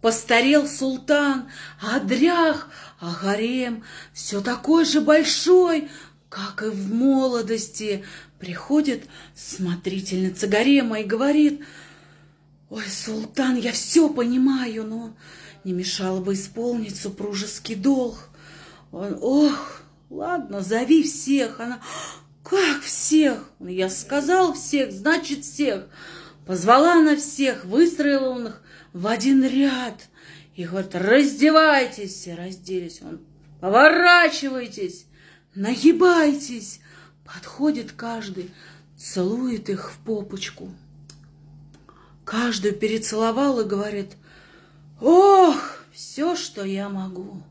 Постарел султан, а дрях, а гарем все такой же большой, как и в молодости. Приходит смотрительница гарема и говорит, «Ой, султан, я все понимаю, но не мешало бы исполнить супружеский долг». Он, ох, ладно, зови всех. Она, как всех? Я сказал всех, значит всех. Позвала она всех, выстроила он их в один ряд. И говорит, раздевайтесь. Все разделись. Он, поворачивайтесь, нагибайтесь. Подходит каждый, целует их в попочку. Каждую перецеловал и говорит, ох, все, что я могу.